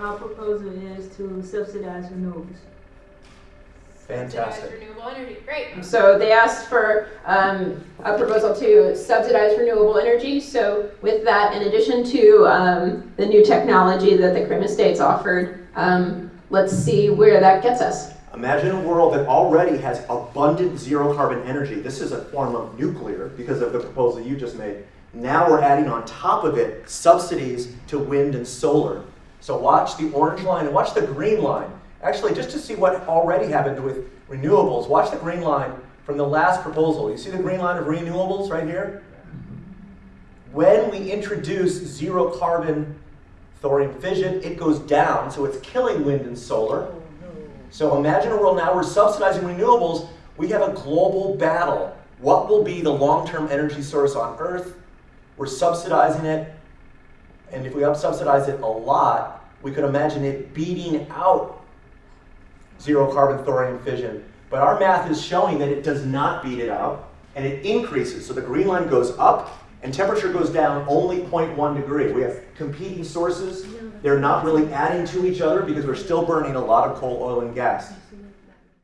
Our proposal is to subsidize renewables. Fantastic. Subsidized renewable energy, great. So they asked for um, a proposal to subsidize renewable energy. So with that, in addition to um, the new technology that the Krim Estates offered, um, let's see where that gets us. Imagine a world that already has abundant zero carbon energy. This is a form of nuclear because of the proposal you just made. Now we're adding on top of it subsidies to wind and solar. So watch the orange line and watch the green line. Actually, just to see what already happened with renewables, watch the green line from the last proposal. You see the green line of renewables right here? When we introduce zero carbon thorium fission, it goes down, so it's killing wind and solar. So imagine a world now we're subsidizing renewables. We have a global battle. What will be the long-term energy source on Earth? We're subsidizing it, and if we subsidize it a lot, we could imagine it beating out zero carbon thorium fission. But our math is showing that it does not beat it out, and it increases. So the green line goes up, and temperature goes down only 0.1 degree. We have competing sources. They're not really adding to each other because we're still burning a lot of coal, oil, and gas.